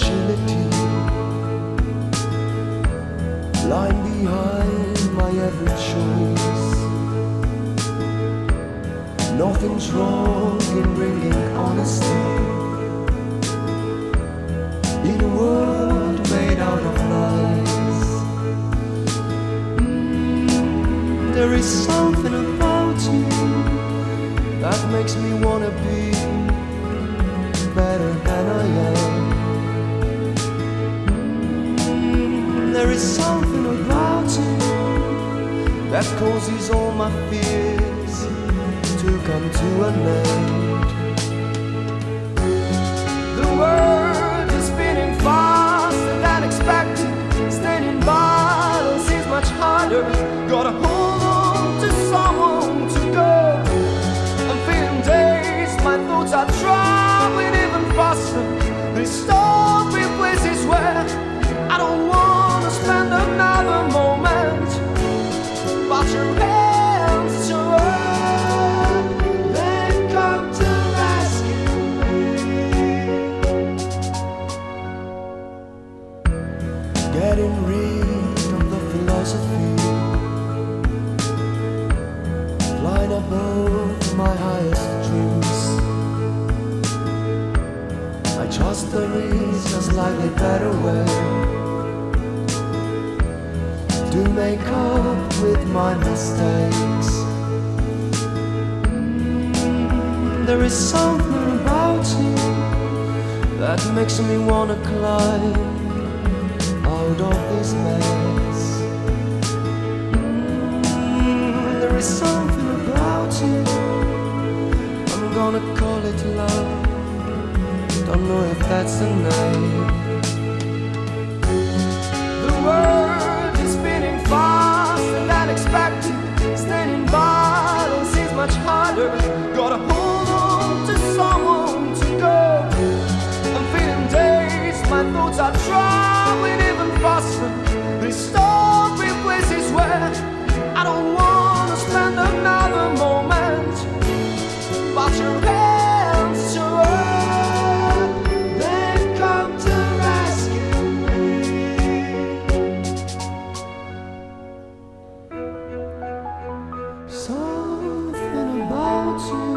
fragility. Lying behind my every choice. Nothing's wrong in bringing honesty In a world made out of lies. Mm, There is something about you That makes me wanna be better. There is something about you that causes all my fears to come to an end. The world is spinning faster than expected. In bottles is much harder. Gotta hold on to someone to go. I'm feeling dazed, my thoughts are traveling even faster. They stop in places where Getting rid of the philosophy, flying above my highest dreams. I trust there is a slightly better way to make up with my mistakes. There is something about you that makes me wanna climb out of this mess. Mm, There is something about you. I'm gonna call it love. Don't know if that's name. The world Something